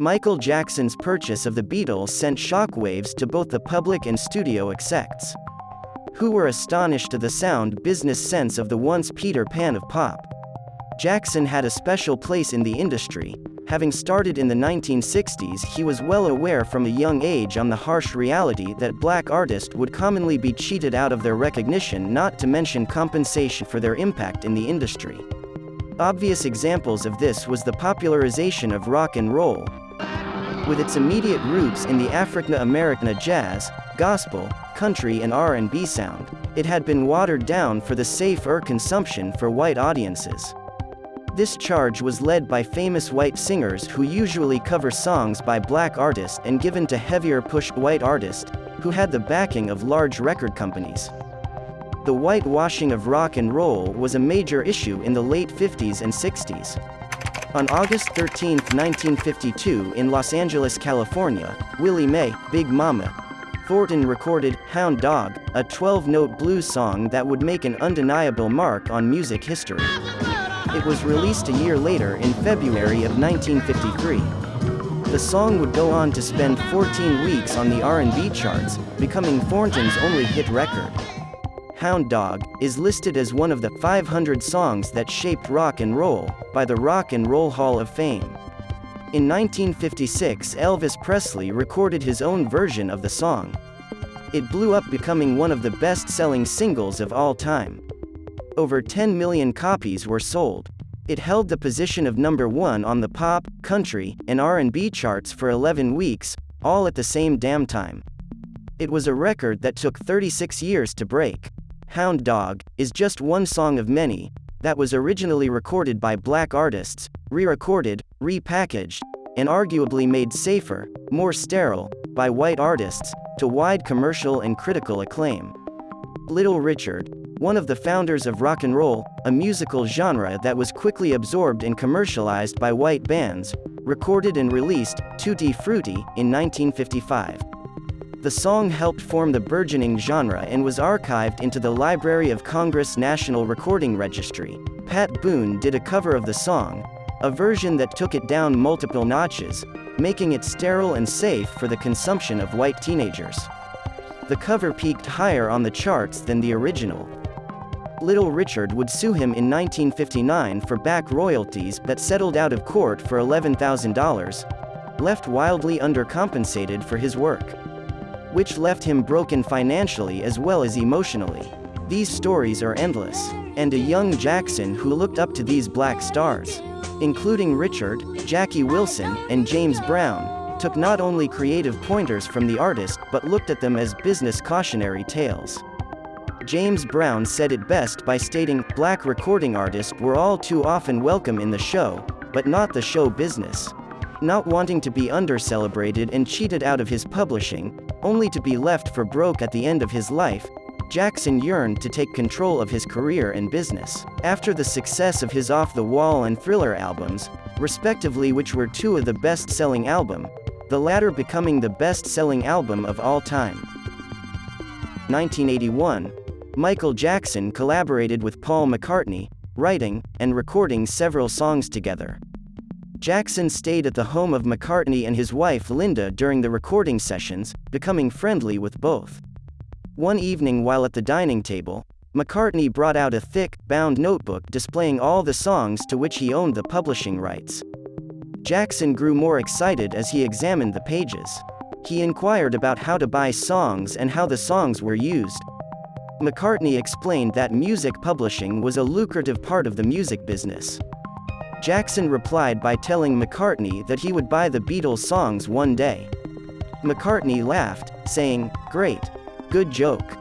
Michael Jackson's purchase of the Beatles sent shockwaves to both the public and studio execs, who were astonished at the sound business sense of the once Peter Pan of pop. Jackson had a special place in the industry. Having started in the 1960s, he was well aware from a young age on the harsh reality that black artists would commonly be cheated out of their recognition, not to mention compensation for their impact in the industry. Obvious examples of this was the popularization of rock and roll, with its immediate roots in the African-American jazz, gospel, country and R&B sound, it had been watered down for the safer consumption for white audiences. This charge was led by famous white singers who usually cover songs by black artists and given to heavier push white artists, who had the backing of large record companies. The whitewashing of rock and roll was a major issue in the late 50s and 60s. On August 13, 1952 in Los Angeles, California, Willie Mae, Big Mama, Thornton recorded Hound Dog, a 12-note blues song that would make an undeniable mark on music history. It was released a year later in February of 1953. The song would go on to spend 14 weeks on the R&B charts, becoming Thornton's only hit record. Hound Dog is listed as one of the 500 songs that shaped rock and roll by the Rock and Roll Hall of Fame. In 1956 Elvis Presley recorded his own version of the song. It blew up becoming one of the best-selling singles of all time. Over 10 million copies were sold. It held the position of number 1 on the pop, country, and R&B charts for 11 weeks, all at the same damn time. It was a record that took 36 years to break. Hound Dog is just one song of many that was originally recorded by black artists, re-recorded, repackaged, and arguably made safer, more sterile, by white artists, to wide commercial and critical acclaim. Little Richard, one of the founders of rock and roll, a musical genre that was quickly absorbed and commercialized by white bands, recorded and released Tutti Frutti in 1955. The song helped form the burgeoning genre and was archived into the Library of Congress National Recording Registry. Pat Boone did a cover of the song, a version that took it down multiple notches, making it sterile and safe for the consumption of white teenagers. The cover peaked higher on the charts than the original. Little Richard would sue him in 1959 for back royalties that settled out of court for $11,000, left wildly undercompensated for his work. Which left him broken financially as well as emotionally. These stories are endless. And a young Jackson who looked up to these black stars, including Richard, Jackie Wilson, and James Brown, took not only creative pointers from the artist but looked at them as business cautionary tales. James Brown said it best by stating, black recording artists were all too often welcome in the show, but not the show business. Not wanting to be undercelebrated and cheated out of his publishing, only to be left for broke at the end of his life, Jackson yearned to take control of his career and business. After the success of his Off the Wall and Thriller albums, respectively which were two of the best-selling album, the latter becoming the best-selling album of all time. 1981, Michael Jackson collaborated with Paul McCartney, writing and recording several songs together. Jackson stayed at the home of McCartney and his wife Linda during the recording sessions, becoming friendly with both. One evening while at the dining table, McCartney brought out a thick, bound notebook displaying all the songs to which he owned the publishing rights. Jackson grew more excited as he examined the pages. He inquired about how to buy songs and how the songs were used, McCartney explained that music publishing was a lucrative part of the music business. Jackson replied by telling McCartney that he would buy the Beatles songs one day. McCartney laughed, saying, Great. Good joke.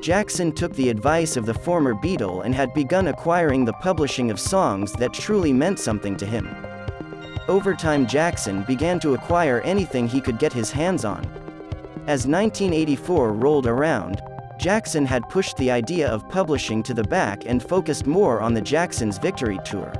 Jackson took the advice of the former Beatle and had begun acquiring the publishing of songs that truly meant something to him. Over time Jackson began to acquire anything he could get his hands on. As 1984 rolled around, Jackson had pushed the idea of publishing to the back and focused more on the Jackson's Victory Tour.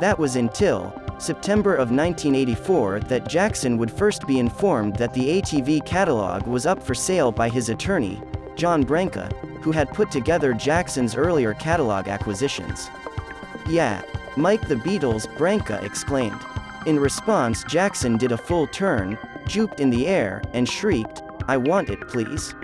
That was until, September of 1984 that Jackson would first be informed that the ATV catalog was up for sale by his attorney, John Branca, who had put together Jackson's earlier catalog acquisitions. Yeah, Mike the Beatles, Branca exclaimed. In response Jackson did a full turn, juked in the air, and shrieked, I want it please.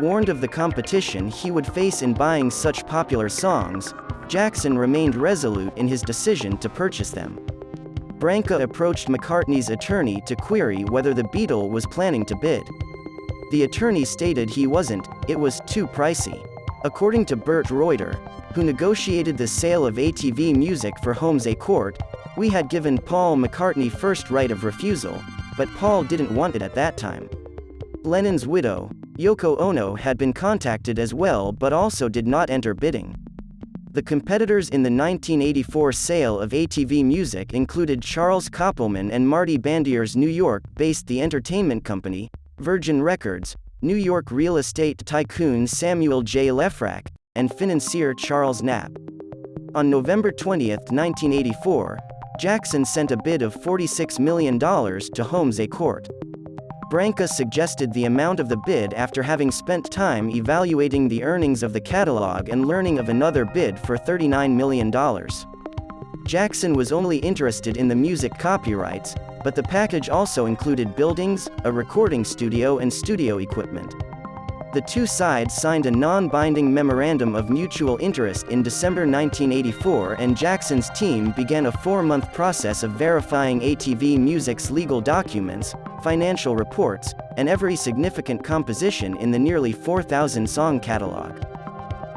Warned of the competition he would face in buying such popular songs, Jackson remained resolute in his decision to purchase them. Branca approached McCartney's attorney to query whether the Beatle was planning to bid. The attorney stated he wasn't, it was too pricey. According to Bert Reuter, who negotiated the sale of ATV music for Holmes A Court, we had given Paul McCartney first right of refusal, but Paul didn't want it at that time. Lennon's widow, Yoko Ono had been contacted as well but also did not enter bidding. The competitors in the 1984 sale of ATV Music included Charles Koppelman and Marty Bandier's New York-based The Entertainment Company, Virgin Records, New York real estate tycoon Samuel J. Lefrak, and financier Charles Knapp. On November 20, 1984, Jackson sent a bid of $46 million to Holmes A Court. Branca suggested the amount of the bid after having spent time evaluating the earnings of the catalog and learning of another bid for $39 million. Jackson was only interested in the music copyrights, but the package also included buildings, a recording studio and studio equipment. The two sides signed a non-binding memorandum of mutual interest in December 1984 and Jackson's team began a four-month process of verifying ATV Music's legal documents, financial reports, and every significant composition in the nearly 4,000-song catalog.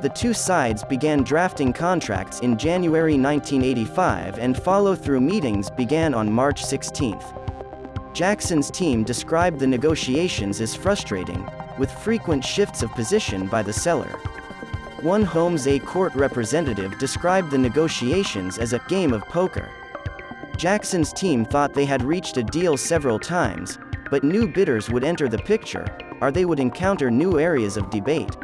The two sides began drafting contracts in January 1985 and follow-through meetings began on March 16. Jackson's team described the negotiations as frustrating, with frequent shifts of position by the seller. One Holmes A court representative described the negotiations as a game of poker. Jackson's team thought they had reached a deal several times, but new bidders would enter the picture, or they would encounter new areas of debate.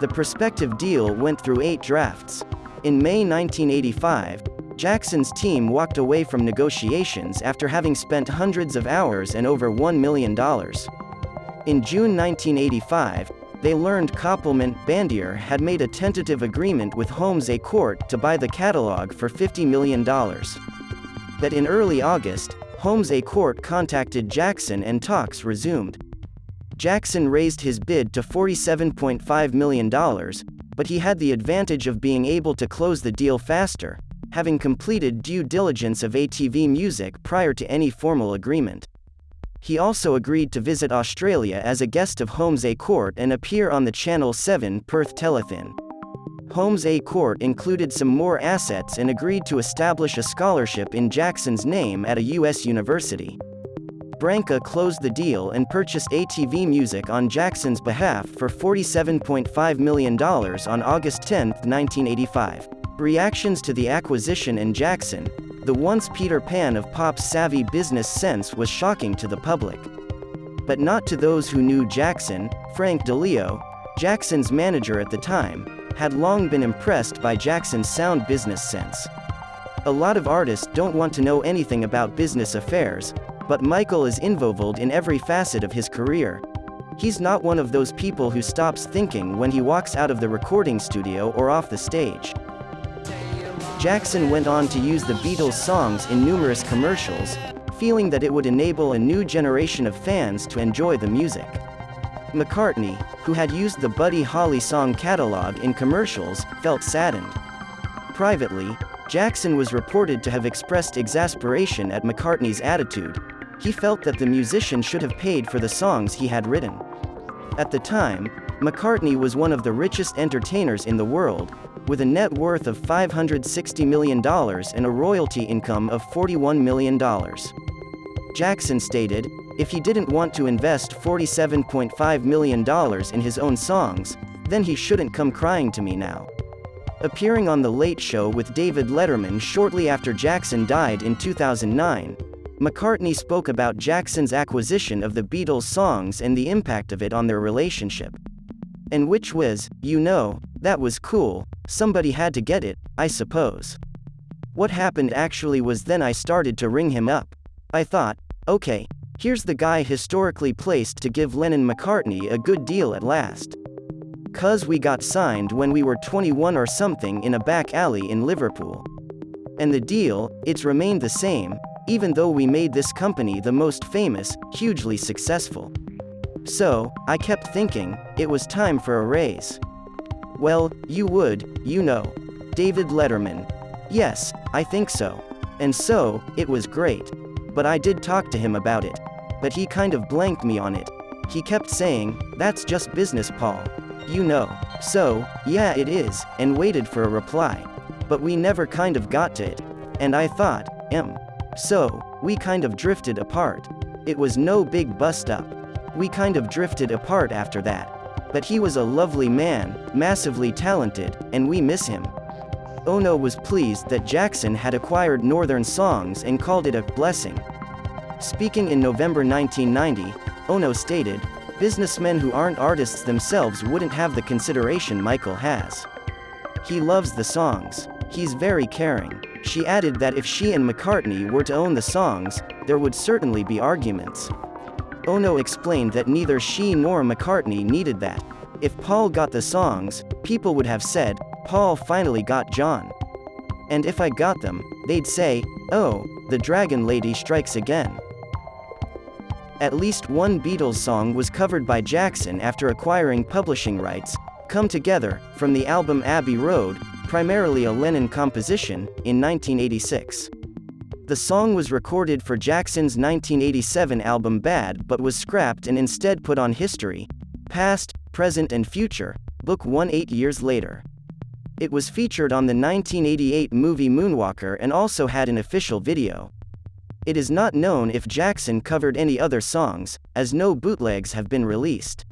The prospective deal went through eight drafts. In May 1985, Jackson's team walked away from negotiations after having spent hundreds of hours and over $1 million. In June 1985, they learned Koppelman Bandier had made a tentative agreement with Holmes A Court to buy the catalog for $50 million. That in early August, Holmes A Court contacted Jackson and talks resumed. Jackson raised his bid to $47.5 million, but he had the advantage of being able to close the deal faster, having completed due diligence of ATV Music prior to any formal agreement. He also agreed to visit Australia as a guest of Holmes A Court and appear on the Channel 7 Perth Telethon. Holmes A Court included some more assets and agreed to establish a scholarship in Jackson's name at a U.S. university. Branca closed the deal and purchased ATV Music on Jackson's behalf for $47.5 million on August 10, 1985. Reactions to the acquisition and Jackson, the once Peter Pan of pop's savvy business sense was shocking to the public. But not to those who knew Jackson, Frank DiLeo, Jackson's manager at the time, had long been impressed by Jackson's sound business sense. A lot of artists don't want to know anything about business affairs, but Michael is involved in every facet of his career. He's not one of those people who stops thinking when he walks out of the recording studio or off the stage. Jackson went on to use the Beatles' songs in numerous commercials, feeling that it would enable a new generation of fans to enjoy the music. McCartney, who had used the Buddy Holly song catalog in commercials, felt saddened. Privately, Jackson was reported to have expressed exasperation at McCartney's attitude. He felt that the musician should have paid for the songs he had written. At the time, McCartney was one of the richest entertainers in the world, with a net worth of $560 million and a royalty income of $41 million. Jackson stated, if he didn't want to invest $47.5 million in his own songs, then he shouldn't come crying to me now. Appearing on The Late Show with David Letterman shortly after Jackson died in 2009, McCartney spoke about Jackson's acquisition of the Beatles' songs and the impact of it on their relationship. And which was, you know, that was cool, somebody had to get it, I suppose. What happened actually was then I started to ring him up. I thought, okay, here's the guy historically placed to give Lennon McCartney a good deal at last. Cuz we got signed when we were 21 or something in a back alley in Liverpool. And the deal, it's remained the same, even though we made this company the most famous, hugely successful. So, I kept thinking, it was time for a raise. Well, you would, you know. David Letterman. Yes, I think so. And so, it was great. But I did talk to him about it. But he kind of blanked me on it. He kept saying, that's just business, Paul. You know. So, yeah, it is, and waited for a reply. But we never kind of got to it. And I thought, em. So, we kind of drifted apart. It was no big bust up. We kind of drifted apart after that. But he was a lovely man, massively talented, and we miss him. Ono was pleased that Jackson had acquired Northern Songs and called it a blessing. Speaking in November 1990, Ono stated, Businessmen who aren't artists themselves wouldn't have the consideration Michael has. He loves the songs. He's very caring. She added that if she and McCartney were to own the songs, there would certainly be arguments. Ono explained that neither she nor McCartney needed that. If Paul got the songs, people would have said, Paul finally got John. And if I got them, they'd say, oh, the Dragon Lady strikes again. At least one Beatles song was covered by Jackson after acquiring publishing rights, Come Together, from the album Abbey Road, primarily a Lennon composition, in 1986. The song was recorded for Jackson's 1987 album Bad but was scrapped and instead put on History, Past, Present and Future, Book 1 eight years later. It was featured on the 1988 movie Moonwalker and also had an official video. It is not known if Jackson covered any other songs, as no bootlegs have been released.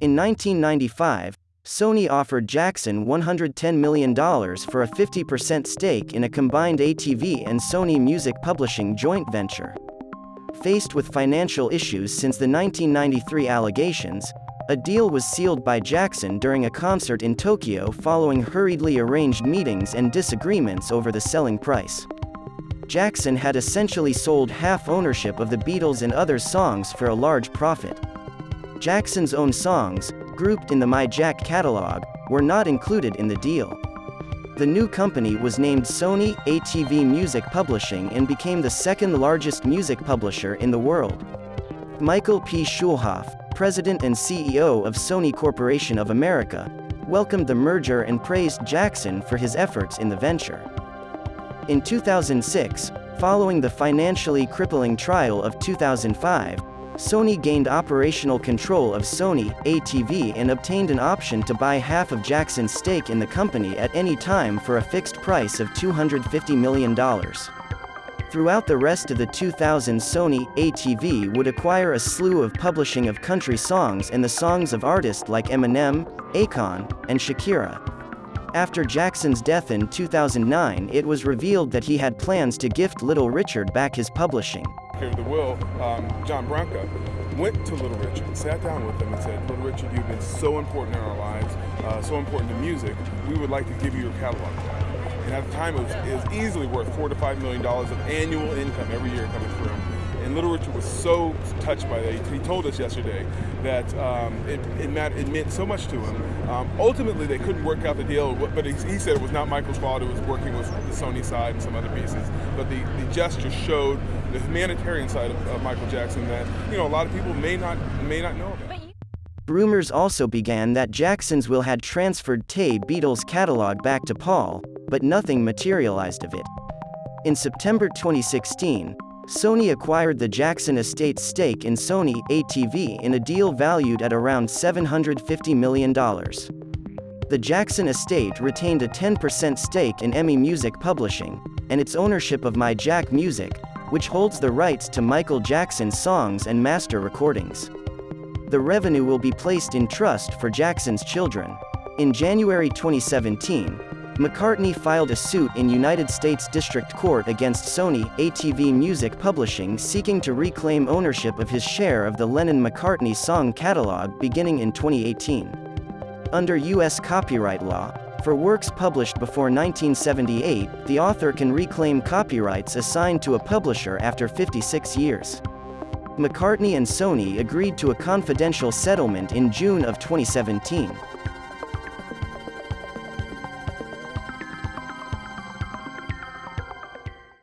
In 1995, Sony offered Jackson $110 million for a 50% stake in a combined ATV and Sony Music Publishing joint venture. Faced with financial issues since the 1993 allegations, a deal was sealed by Jackson during a concert in Tokyo following hurriedly arranged meetings and disagreements over the selling price. Jackson had essentially sold half ownership of the Beatles and other songs for a large profit. Jackson's own songs, grouped in the Mijac catalog, were not included in the deal. The new company was named Sony ATV Music Publishing and became the second largest music publisher in the world. Michael P. Schulhoff, president and CEO of Sony Corporation of America, welcomed the merger and praised Jackson for his efforts in the venture. In 2006, following the financially crippling trial of 2005, Sony gained operational control of Sony ATV and obtained an option to buy half of Jackson's stake in the company at any time for a fixed price of $250 million. Throughout the rest of the 2000s Sony ATV would acquire a slew of publishing of country songs and the songs of artists like Eminem, Akon, and Shakira. After Jackson's death in 2009 it was revealed that he had plans to gift Little Richard back his publishing of the will, um, John Branca, went to Little Richard, sat down with him and said, Little Richard, you've been so important in our lives, uh, so important to music, we would like to give you your catalog And at the time, it was, it was easily worth four to five million dollars of annual income every year coming through. And Little Richard was so touched by that. He told us yesterday that um, it, it, meant, it, meant, so much to him. Um, ultimately, they couldn't work out the deal, but he, he, said it was not Michael's fault. It was working with the Sony side and some other pieces. But the, the gesture showed the humanitarian side of, of Michael Jackson that you know a lot of people may not may not know about. Rumors also began that Jackson's will had transferred Tay Beatles catalog back to Paul, but nothing materialized of it. In September 2016, Sony acquired the Jackson Estate's stake in Sony ATV in a deal valued at around $750 million. The Jackson Estate retained a 10% stake in EMI Music Publishing, and its ownership of Mijac Music, which holds the rights to Michael Jackson's songs and master recordings. The revenue will be placed in trust for Jackson's children. In January 2017, McCartney filed a suit in United States District Court against Sony ATV Music Publishing seeking to reclaim ownership of his share of the Lennon-McCartney song catalog beginning in 2018. Under U.S. copyright law, for works published before 1978, the author can reclaim copyrights assigned to a publisher after 56 years. McCartney and Sony agreed to a confidential settlement in June of 2017.